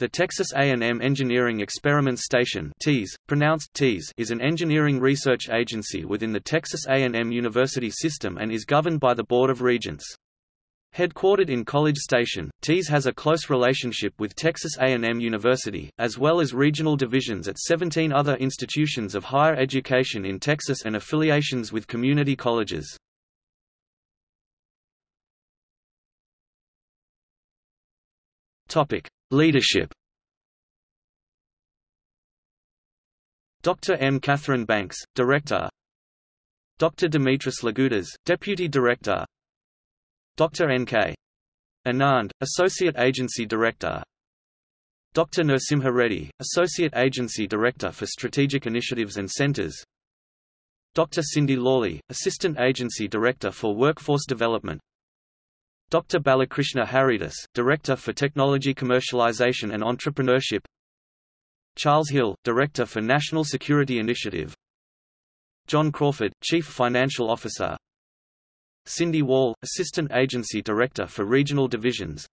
The Texas A&M Engineering Experiment Station TEES, pronounced TEES, is an engineering research agency within the Texas A&M University system and is governed by the Board of Regents. Headquartered in College Station, TEES has a close relationship with Texas A&M University, as well as regional divisions at 17 other institutions of higher education in Texas and affiliations with community colleges. Topic: Leadership. Dr. M. Katherine Banks, Director. Dr. Dimitris Lagoudas, Deputy Director. Dr. N.K. Anand, Associate Agency Director. Dr. Narasimha Reddy, Associate Agency Director for Strategic Initiatives and Centers. Dr. Cindy Lawley, Assistant Agency Director for Workforce Development. Dr. Balakrishna Haridas, Director for Technology Commercialization and Entrepreneurship. Charles Hill, Director for National Security Initiative. John Crawford, Chief Financial Officer. Cindy Wall, Assistant Agency Director for Regional Divisions.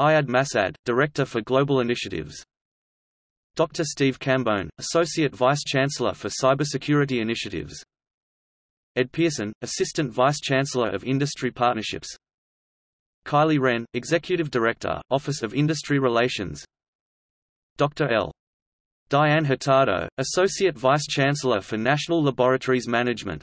Ayad Masad, Director for Global Initiatives. Dr. Steve Cambone, Associate Vice Chancellor for Cybersecurity Initiatives. Ed Pearson, Assistant Vice Chancellor of Industry Partnerships Kylie Wren, Executive Director, Office of Industry Relations Dr. L. Diane Hurtado, Associate Vice Chancellor for National Laboratories Management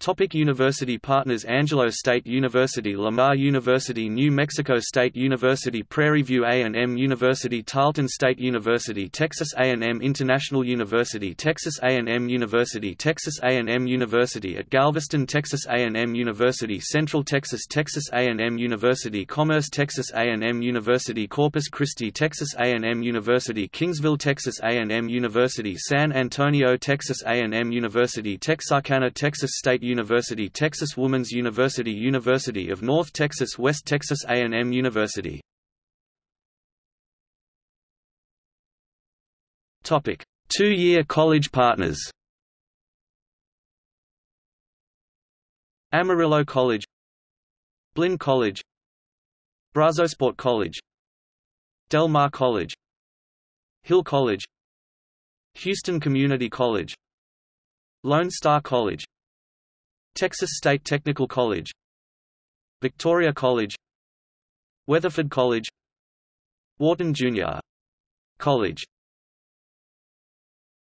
Topic University partners Angelo State University Lamar University New Mexico State University Prairie View A&M University Tarleton State University Texas A&M International University Texas A&M University Texas A&M University at Galveston Texas A&M University Central Texas Texas A&M University Commerce Texas A&M University Corpus Christi Texas A&M University Kingsville Texas A&M University San Antonio Texas A&M University Texarkana Texas State University Texas Woman's University University of North Texas West Texas A&M University. Two-year college partners. Amarillo College Blinn College Brazosport College Del Mar College Hill College Houston Community College Lone Star College Texas State Technical College Victoria College Weatherford College Wharton Junior College